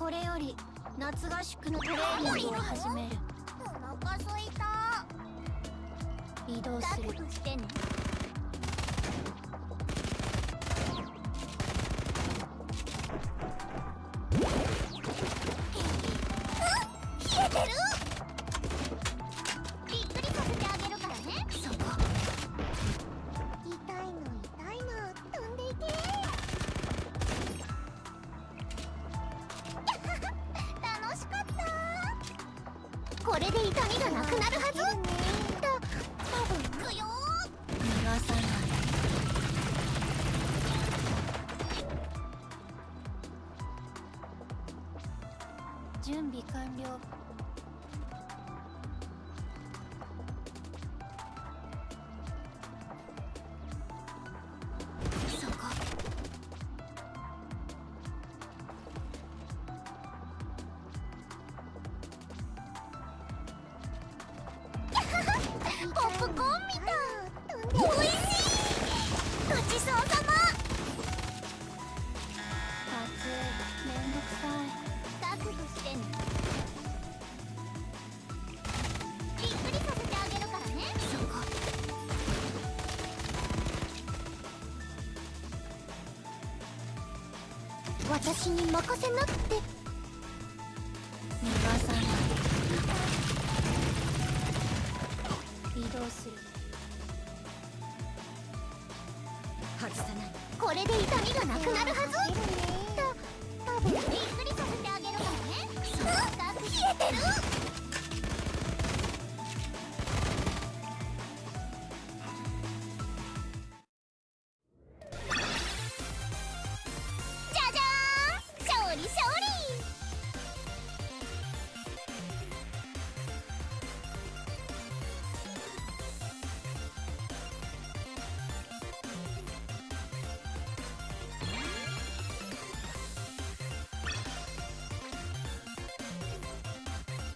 これより夏合宿のトレーニングを始める。お腹すいた。移動する。覚悟してねこれで痛みがなくなるはず？た多分くよ逃がさない準備完了。ごちそうさま。暑いめんどくさい。覚悟してねびっくりさせてあげるからね。そこ私に任せなって。逃がさない。移動する。これで痛みがなくなるはず。た多分びっくりさせてあげるからね。冷えてる。